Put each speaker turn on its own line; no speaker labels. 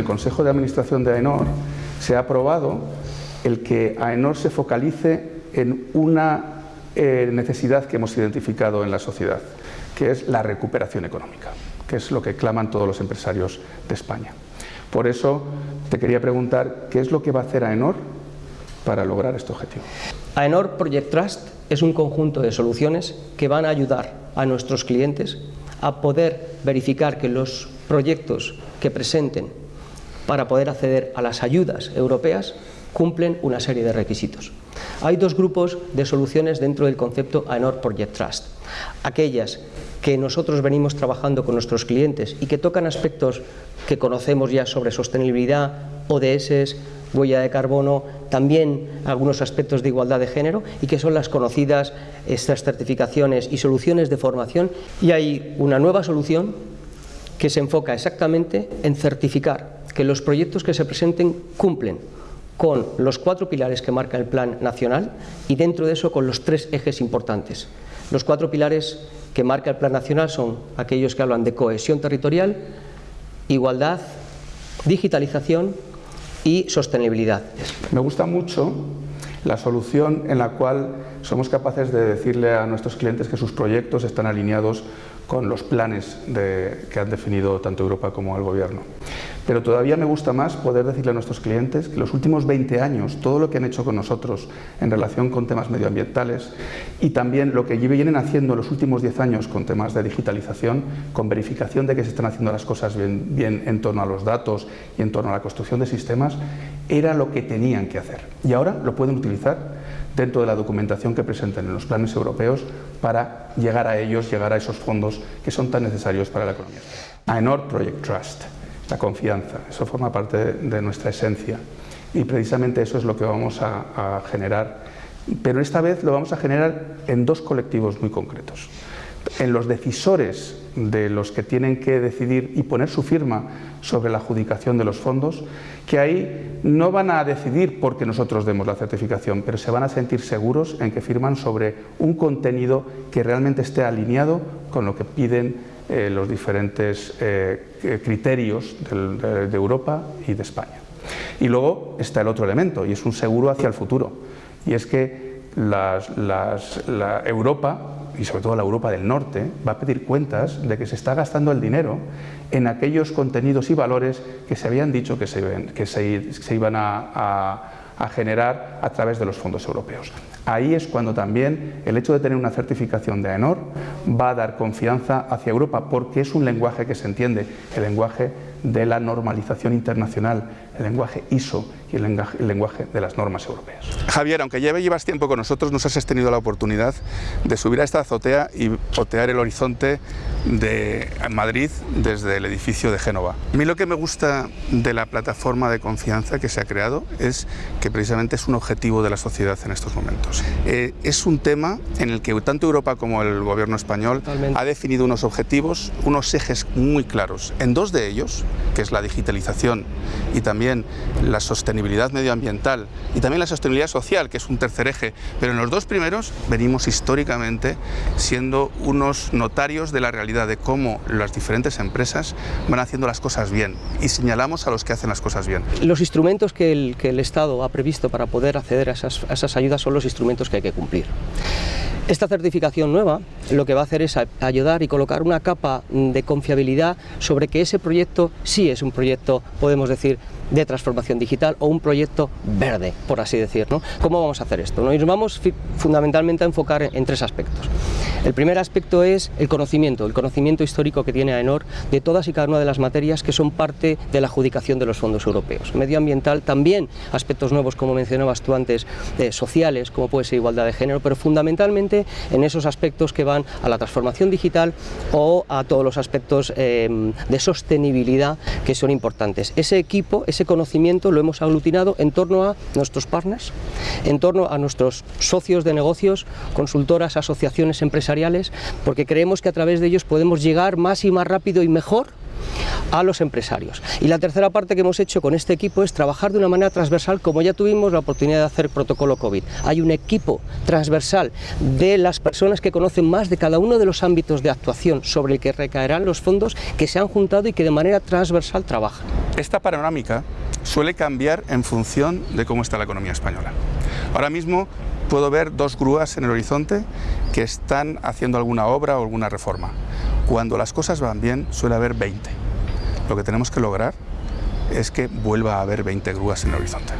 el Consejo de Administración de AENOR se ha aprobado el que AENOR se focalice en una eh, necesidad que hemos identificado en la sociedad, que es la recuperación económica, que es lo que claman todos los empresarios de España. Por eso te quería preguntar, ¿qué es lo que va a hacer AENOR para lograr este objetivo?
AENOR Project Trust es un conjunto de soluciones que van a ayudar a nuestros clientes a poder verificar que los proyectos que presenten para poder acceder a las ayudas europeas cumplen una serie de requisitos. Hay dos grupos de soluciones dentro del concepto AENOR Project Trust. Aquellas que nosotros venimos trabajando con nuestros clientes y que tocan aspectos que conocemos ya sobre sostenibilidad, ODS, huella de carbono, también algunos aspectos de igualdad de género y que son las conocidas estas certificaciones y soluciones de formación. Y hay una nueva solución que se enfoca exactamente en certificar que los proyectos que se presenten cumplen con los cuatro pilares que marca el Plan Nacional y dentro de eso con los tres ejes importantes. Los cuatro pilares que marca el Plan Nacional son aquellos que hablan de cohesión territorial, igualdad, digitalización y sostenibilidad.
Me gusta mucho la solución en la cual somos capaces de decirle a nuestros clientes que sus proyectos están alineados con los planes que han definido tanto Europa como el Gobierno. Pero todavía me gusta más poder decirle a nuestros clientes que los últimos 20 años, todo lo que han hecho con nosotros en relación con temas medioambientales y también lo que vienen haciendo en los últimos 10 años con temas de digitalización, con verificación de que se están haciendo las cosas bien, bien en torno a los datos y en torno a la construcción de sistemas, era lo que tenían que hacer. Y ahora lo pueden utilizar dentro de la documentación que presenten en los planes europeos para llegar a ellos, llegar a esos fondos que son tan necesarios para la economía. AENOR Project Trust, la confianza, eso forma parte de nuestra esencia y precisamente eso es lo que vamos a, a generar, pero esta vez lo vamos a generar en dos colectivos muy concretos. En los decisores de los que tienen que decidir y poner su firma sobre la adjudicación de los fondos, que ahí no van a decidir porque nosotros demos la certificación, pero se van a sentir seguros en que firman sobre un contenido que realmente esté alineado con lo que piden eh, los diferentes eh, criterios de, Europa y de España. Y luego está el otro elemento, y es un seguro hacia el futuro, y es que la Europa y sobre todo la Europa del Norte, va a pedir cuentas de que se está gastando el dinero en aquellos contenidos y valores que se habían dicho que se, que se, iban a, a generar a través de los fondos europeos. Ahí es cuando también el hecho de tener una certificación de AENOR va a dar confianza hacia Europa porque es un lenguaje que se entiende, el lenguaje de la normalización internacional, el lenguaje ISO y el lenguaje, de las normas europeas.
Javier, aunque ya llevas tiempo con nosotros, nos has tenido la oportunidad de subir a esta azotea y otear el horizonte de Madrid desde el edificio de Génova. A mí lo que me gusta de la plataforma de confianza que se ha creado es que precisamente es un objetivo de la sociedad en estos momentos. Eh, es un tema en el que tanto Europa como el gobierno español ha definido unos objetivos, unos ejes muy claros. En dos de ellos, que es la digitalización y también la sostenibilidad medioambiental y también la sostenibilidad social, que es un tercer eje, pero en los dos primeros venimos históricamente siendo unos notarios de la realidad de cómo las diferentes empresas van haciendo las cosas bien y señalamos a los que hacen las cosas bien.
Los instrumentos que el, que el Estado ha previsto para poder acceder a esas, a esas ayudas son los instrumentos que hay que cumplir. Esta certificación nueva lo que va a hacer es ayudar y colocar una capa de confiabilidad sobre que ese proyecto sí es un proyecto, podemos decir, de transformación digital o un proyecto verde, por así decir. ¿no? ¿Cómo vamos a hacer esto? Nos vamos fundamentalmente a enfocar en, tres aspectos. El primer aspecto es el conocimiento, el conocimiento histórico que tiene AENOR de todas y cada una de las materias que son parte de la adjudicación de los fondos europeos. Medioambiental también, aspectos nuevos como mencionabas tú antes, eh, sociales, como puede ser igualdad de género, pero fundamentalmente en esos aspectos que van a la transformación digital o a todos los aspectos eh, de sostenibilidad que son importantes. Ese equipo, ese conocimiento lo hemos aglutinado en torno a nuestros partners, en torno a nuestros socios de negocios, consultoras, asociaciones empresariales, porque creemos que a través de ellos podemos llegar más y más rápido y mejor a los empresarios. Y la tercera parte que hemos hecho con este equipo es trabajar de una manera transversal, como ya tuvimos la oportunidad de hacer protocolo COVID. Hay un equipo transversal de las personas que conocen más de cada uno de los ámbitos de actuación sobre el que recaerán los fondos que se han juntado y que de manera transversal trabajan.
Esta panorámica suele cambiar en función de cómo está la economía española. Ahora mismo puedo ver dos grúas en el horizonte que están haciendo alguna obra o alguna reforma. Cuando las cosas van bien suele haber 20. Lo que tenemos que lograr es que vuelva a haber 20 grúas en el horizonte.